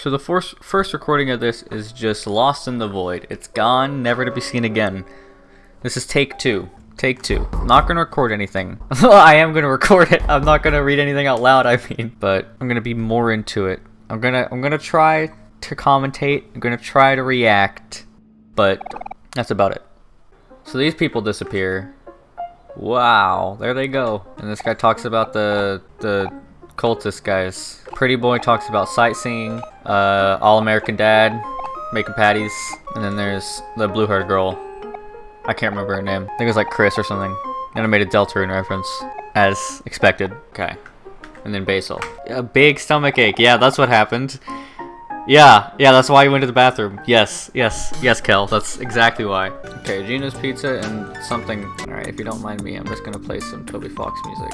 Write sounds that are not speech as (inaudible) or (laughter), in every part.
So the first first recording of this is just lost in the void. It's gone, never to be seen again. This is take two. Take two. I'm not gonna record anything. (laughs) I am gonna record it. I'm not gonna read anything out loud. I mean, but I'm gonna be more into it. I'm gonna I'm gonna try to commentate. I'm gonna try to react, but that's about it. So these people disappear. Wow, there they go. And this guy talks about the the cultist guys. Pretty boy talks about sightseeing. Uh, All American Dad, making patties, and then there's the blue-haired girl. I can't remember her name. I think it was like Chris or something. And I made a Deltarune reference, as expected. Okay. And then Basil. A big stomach ache. Yeah, that's what happened. Yeah, yeah, that's why you went to the bathroom. Yes, yes, yes, Kel. That's exactly why. Okay, Gino's Pizza and something. Alright, if you don't mind me, I'm just gonna play some Toby Fox music.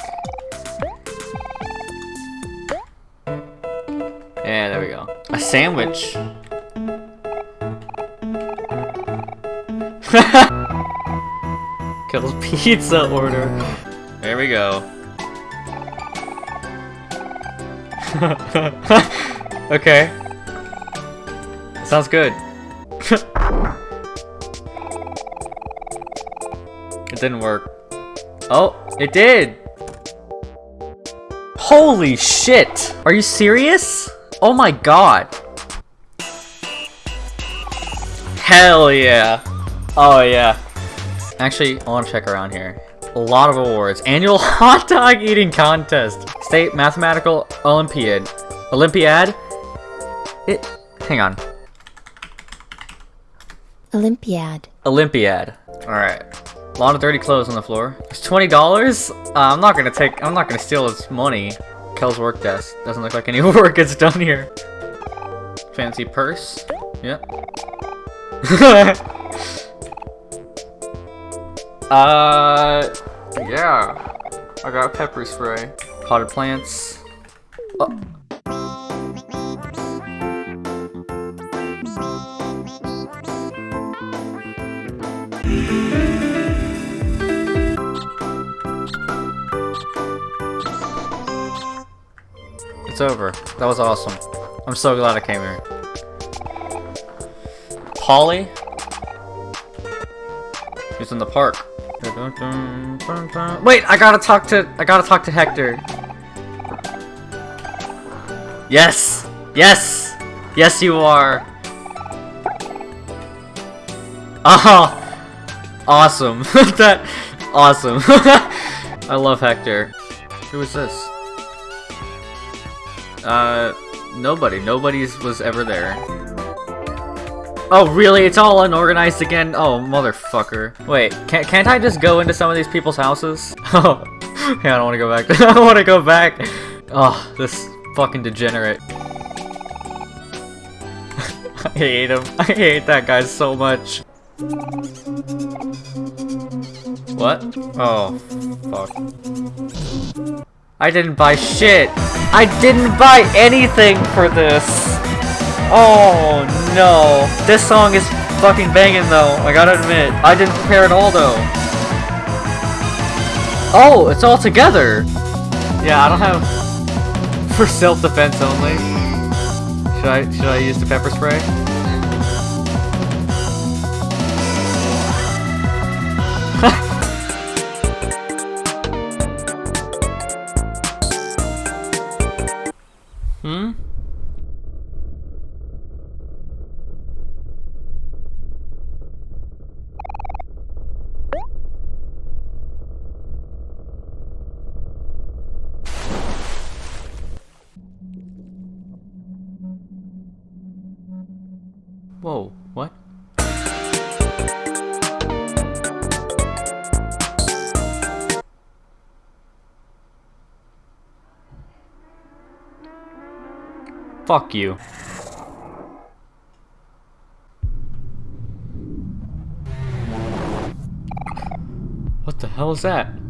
Yeah, there we go. A sandwich. (laughs) Kel's pizza order. There we go. (laughs) okay. Sounds good. (laughs) it didn't work. Oh, it did! Holy shit! Are you serious? Oh my god. Hell yeah. Oh yeah. Actually, I want to check around here. A lot of awards. Annual (laughs) hot dog eating contest. State Mathematical Olympiad. Olympiad? It. Hang on. Olympiad. Olympiad. Alright. A lot of dirty clothes on the floor. It's twenty dollars. Uh, I'm not gonna take. I'm not gonna steal his money. Kel's work desk. Doesn't look like any (laughs) work gets done here. Fancy purse. Yep. (laughs) uh, yeah. I got pepper spray. Potted plants. Oh. It's over. That was awesome. I'm so glad I came here. Polly? He's in the park. Wait, I gotta talk to I gotta talk to Hector. Yes! Yes! Yes you are! (laughs) Oh! Awesome. (laughs) that awesome. (laughs) I love Hector. Who is this? Uh, nobody. Nobody's was ever there. Oh, really? It's all unorganized again? Oh, motherfucker. Wait, can't, can't I just go into some of these people's houses? Oh, (laughs) yeah, I don't want to go back. (laughs) I don't want to go back. Oh, this fucking degenerate. (laughs) I hate him. I hate that guy so much. What? Oh, fuck. I didn't buy shit. I didn't buy anything for this. Oh no. This song is fucking banging though. I gotta admit. I didn't prepare at all though. Oh, it's all together. Yeah, I don't have (laughs) for self-defense only. Should I should I use the pepper spray? Fuck you. What the hell is that?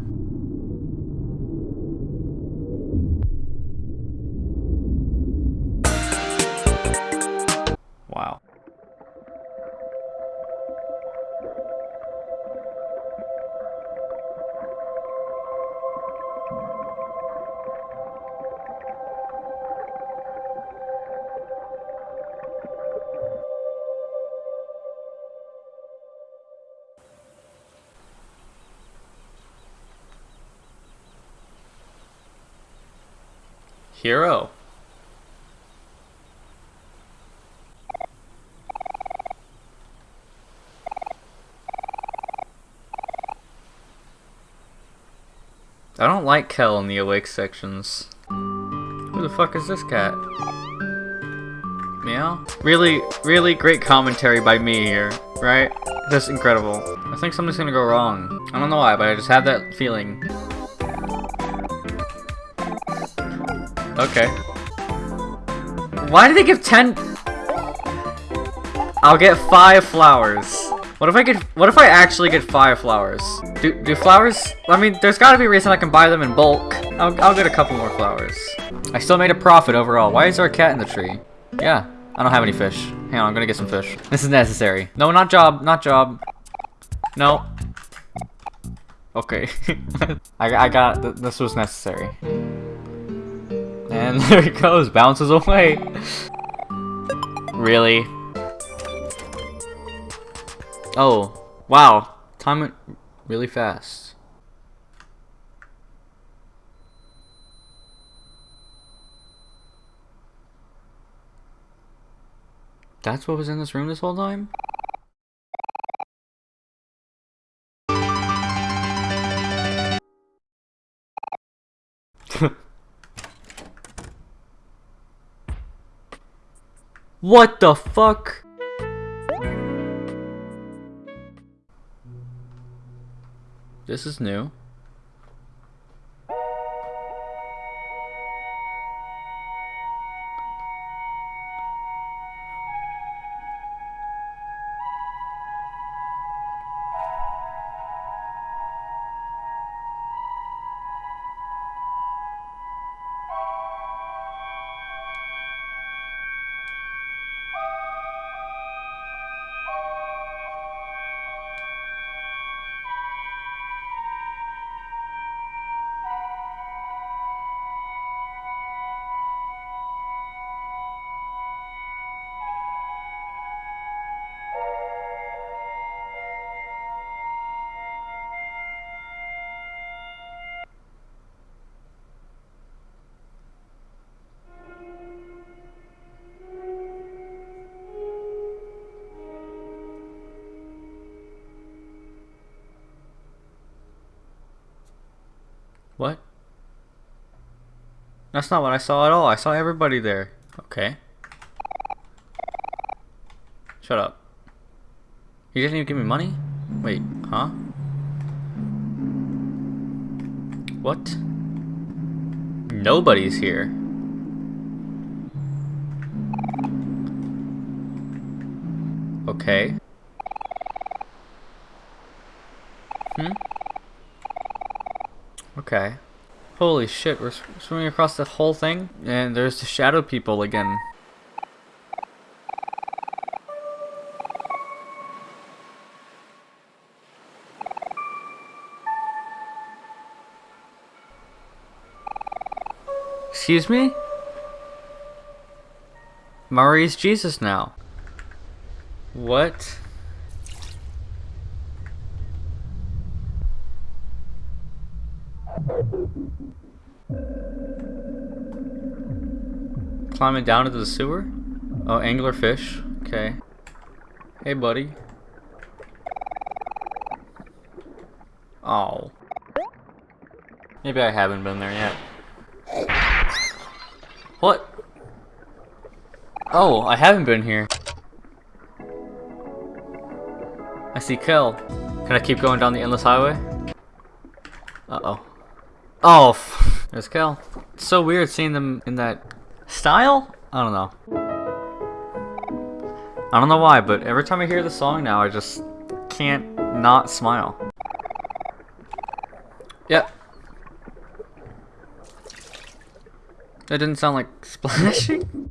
Hero. I don't like Kel in the awake sections. Who the fuck is this cat? Meow? Really, really great commentary by me here, right? Just incredible. I think something's gonna go wrong. I don't know why, but I just have that feeling. Okay. Why did they give 10? I'll get 5 flowers. What if I get- what if I actually get 5 flowers? Do, do flowers- I mean, there's gotta be a reason I can buy them in bulk. I'll, I'll get a couple more flowers. I still made a profit overall. Why is there a cat in the tree? Yeah, I don't have any fish. Hang on, I'm gonna get some fish. This is necessary. No, not job, not job. No. Okay. (laughs) I, I got, th this was necessary. And (laughs) there it goes, bounces away. Really? Oh, wow. Time went really fast. That's what was in this room this whole time? What the fuck? This is new. What? That's not what I saw at all. I saw everybody there. Okay. Shut up. He didn't even give me money? Wait, huh? What? Nobody's here. Okay. Hmm? Okay. Holy shit, we're swimming across the whole thing? And there's the shadow people again. Excuse me? Mari's Jesus now. What? Climbing down into the sewer? Oh, anglerfish. Okay. Hey, buddy. Oh. Maybe I haven't been there yet. What? Oh, I haven't been here. I see Kel. Can I keep going down the endless highway? Uh-oh. Oh, f- (laughs) there's Kel. It's so weird seeing them in that style? I don't know. I don't know why, but every time I hear the song now, I just can't not smile. Yep. That didn't sound like (laughs) splashing.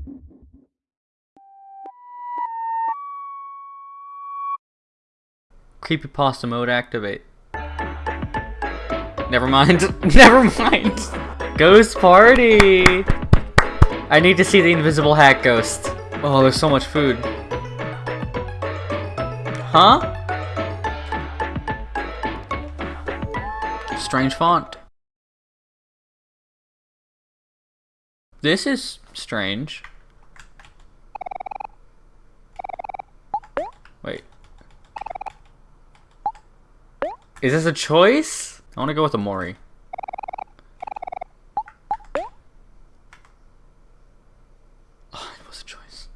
Creepypasta mode activate. Never mind. (laughs) Never mind. Ghost party. I need to see the invisible hat ghost. Oh, there's so much food. Huh? Strange font. This is strange. Wait. Is this a choice? I want to go with the Mori. Oh, it was a choice.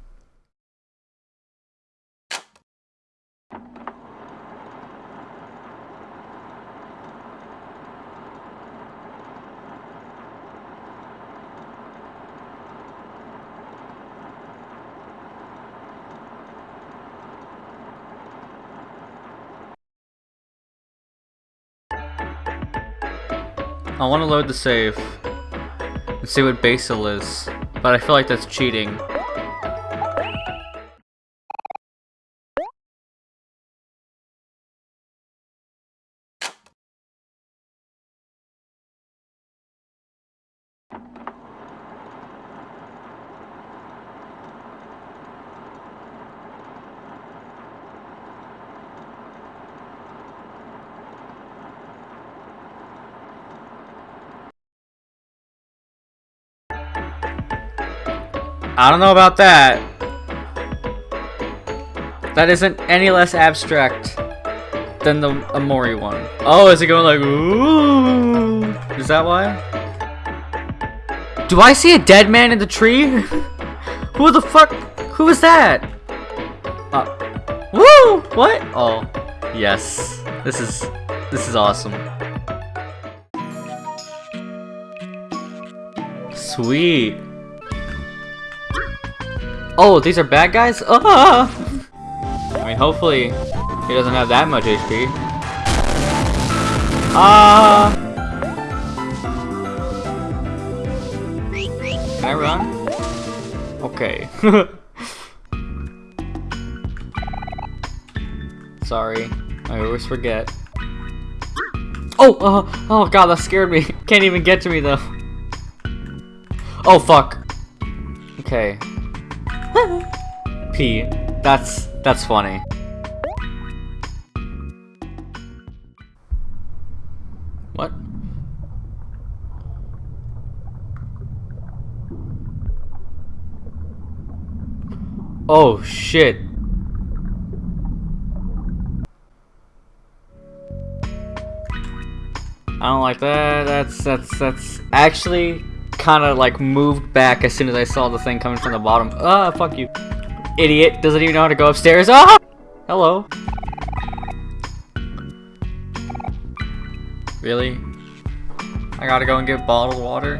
I want to load the save and see what Basil is, but I feel like that's cheating. I don't know about that. That isn't any less abstract than the Omori one. Oh, is it going like, ooh? Is that why? Do I see a dead man in the tree? (laughs) Who the fuck? Who is that? Uh, woo! What? Oh, yes. This is, this is awesome. Sweet. Oh, these are bad guys? Ah! (laughs) I mean, hopefully he doesn't have that much HP. Ah! Can I run? Okay. (laughs) Sorry, I always forget. Oh, oh, oh god, that scared me. (laughs) Can't even get to me though. Oh fuck. Okay. P. That's that's funny. What? Oh shit. I don't like that. That's that's that's actually kind of like moved back as soon as I saw the thing coming from the bottom. Ah, fuck you. Idiot. Doesn't even know how to go upstairs. Ah! Hello. Really? I gotta go and get bottled water?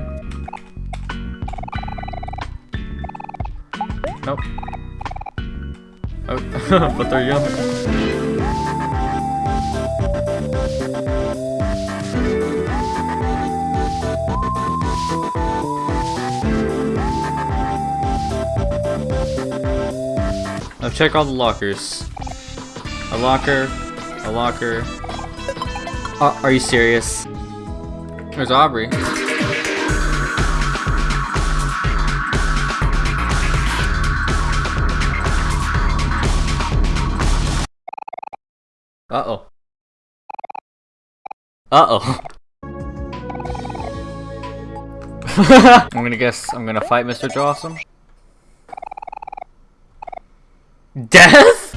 Nope. Oh, (laughs) but they're young. Now check all the lockers. A locker, a locker. Uh, are you serious? There's Aubrey. Uh-oh. Uh-oh. (laughs) (laughs) I'm gonna guess I'm gonna fight Mr. Jawsome. Death?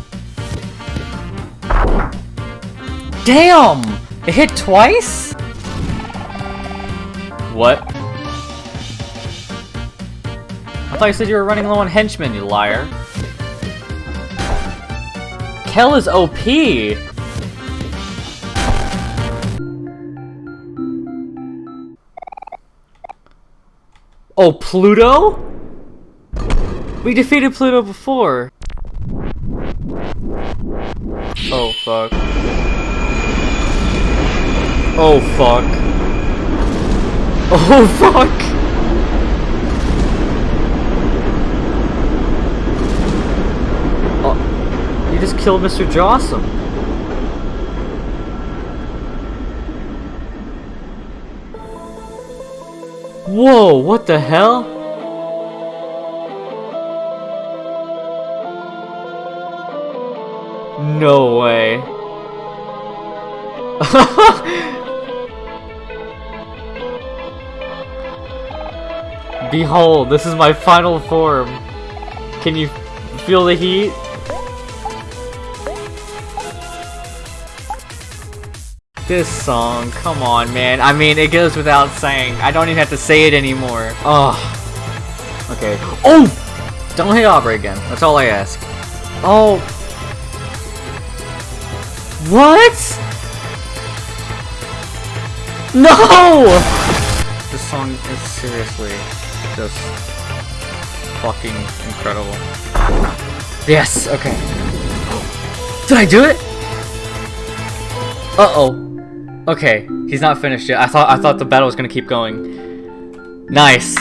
Damn! It hit twice? What? I thought you said you were running low on henchmen, you liar. Kel is OP! Oh, Pluto? We defeated Pluto before. Oh, fuck. Oh, fuck. Oh, (laughs) fuck! Oh, you just killed Mr. Jawsome. Whoa, what the hell? No way. (laughs) Behold, this is my final form. Can you feel the heat? This song, come on, man. I mean, it goes without saying. I don't even have to say it anymore. Oh. Okay. Oh! Don't hit Aubrey again. That's all I ask. Oh. What? No! This song is seriously just fucking incredible. Yes, okay. Did I do it? Uh-oh. Okay, he's not finished yet. I thought I thought the battle was gonna keep going. Nice.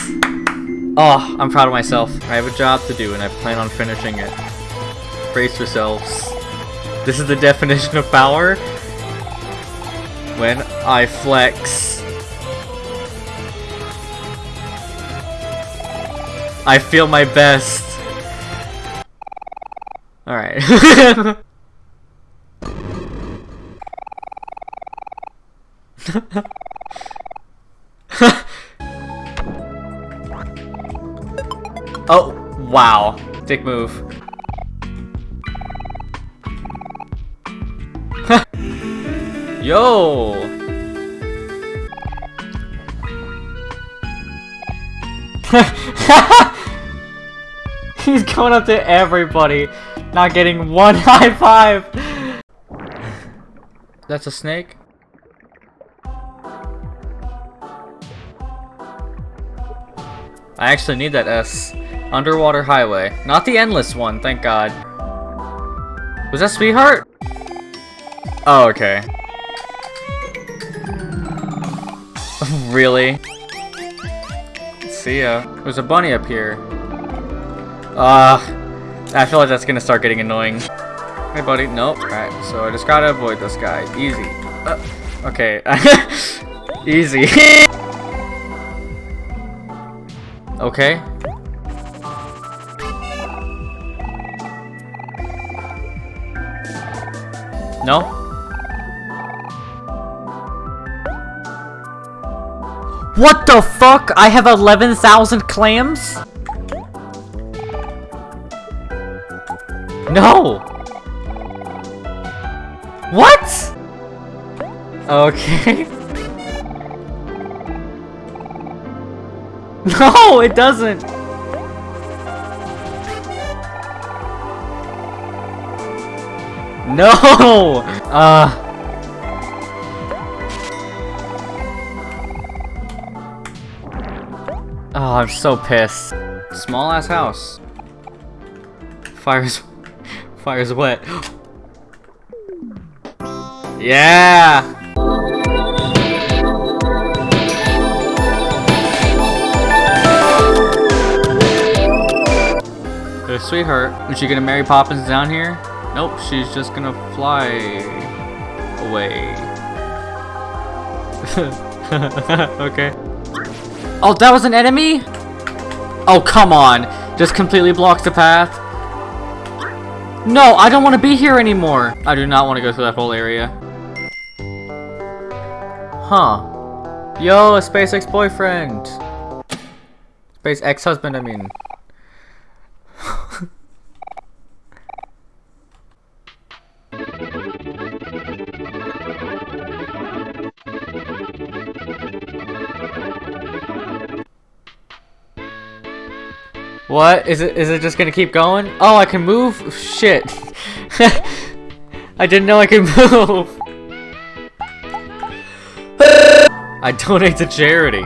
Oh, I'm proud of myself. I have a job to do and I plan on finishing it. Brace yourselves. This is the definition of power. When I flex. I feel my best. Alright. (laughs) (laughs) oh, wow. Dick move. (laughs) Yo! (laughs) He's going up to everybody, not getting one high five. That's a snake? I actually need that S. Underwater Highway. Not the endless one, thank god. Was that Sweetheart? Oh, okay. (laughs) really? See ya. There's a bunny up here. Ah, uh, I feel like that's gonna start getting annoying. Hey, buddy. Nope. Alright, so I just gotta avoid this guy. Easy. Uh, okay. (laughs) Easy. (laughs) Okay. No? What the fuck? I have 11,000 clams? No! What? (laughs) Okay. (laughs) No, it doesn't! No! (laughs) Uh... Oh, I'm so pissed. Small ass house. Fire's... (laughs) Fire's wet. (gasps) yeah! Sweetheart. Is she gonna Mary Poppins down here? Nope, she's just gonna fly away. (laughs) okay. Oh, that was an enemy? Oh, come on. Just completely blocks the path. No, I don't want to be here anymore. I do not want to go through that whole area. Huh. Yo, a space ex-boyfriend. Space ex-husband, I mean. What? Is it is it just gonna keep going? Oh, I can move? Shit. (laughs) I didn't know I could (laughs) move. I donate to charity.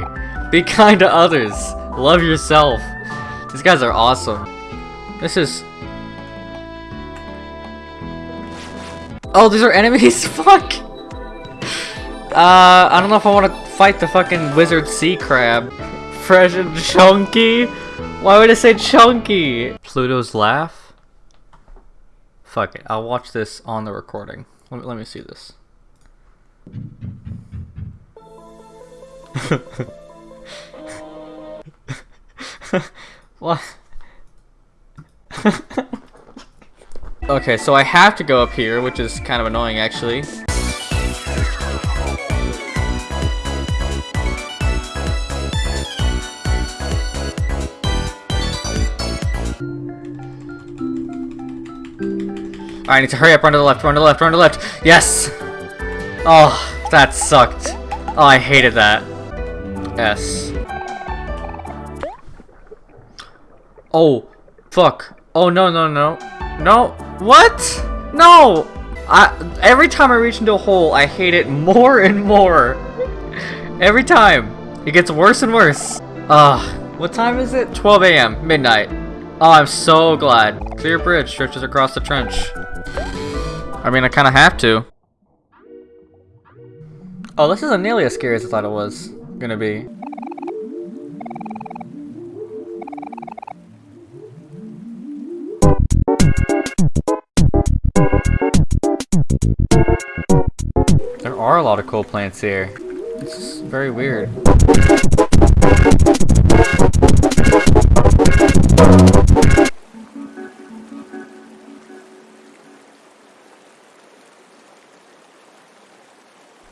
Be kind to others. Love yourself. These guys are awesome. This is... Oh, these are enemies? (laughs) Fuck! Uh, I don't know if I want to fight the fucking wizard sea crab. Fresh and chunky? Why would I say chunky? Pluto's laugh? Fuck it, I'll watch this on the recording. Let me, let me see this. (laughs) what? (laughs) okay, so I have to go up here, which is kind of annoying actually. I need to hurry up, run to the left, run to the left, run to the left. Yes! Oh, that sucked. Oh, I hated that. S. Oh, fuck. Oh, no, no, no. No. What? No! I, every time I reach into a hole, I hate it more and more. Every time. It gets worse and worse. Ugh. What time is it? 12 a.m. Midnight. Oh, I'm so glad. Clear bridge stretches across the trench. I mean, I kind of have to. Oh, this isn't nearly as scary as I thought it was gonna be. There are a lot of coal plants here. It's very weird.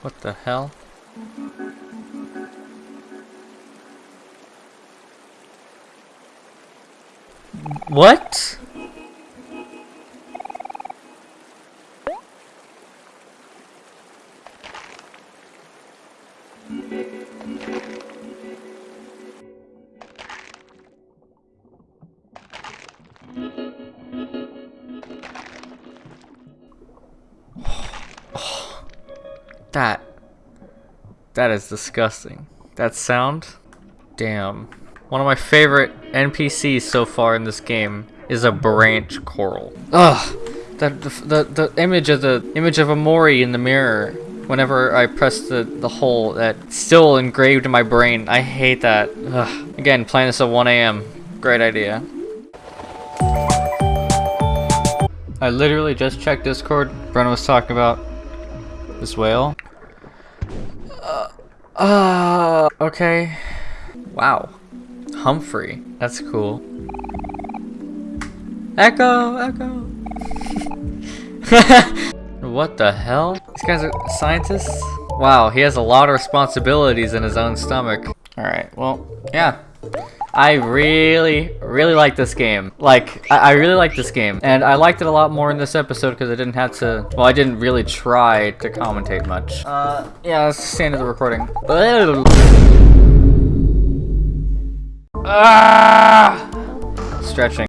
What the hell? What? That. That is disgusting. That sound? Damn. One of my favorite NPCs so far in this game is a branch coral. Ugh. The, the, the, the image of the image of Omori in the mirror whenever I press the, the hole that still engraved in my brain. I hate that. Ugh. Again, playing this at 1 a.m. Great idea. I literally just checked Discord. Brenna was talking about this whale. Uh, uh, okay. Wow. Humphrey. That's cool. Echo, echo. (laughs) what the hell? These guys are scientists? Wow, he has a lot of responsibilities in his own stomach. Alright, well, yeah. I really, really like this game. Like, I, I really like this game. And I liked it a lot more in this episode because I didn't have to, well, I didn't really try to commentate much. Uh, yeah, that's the end of the recording. Ah! Stretching.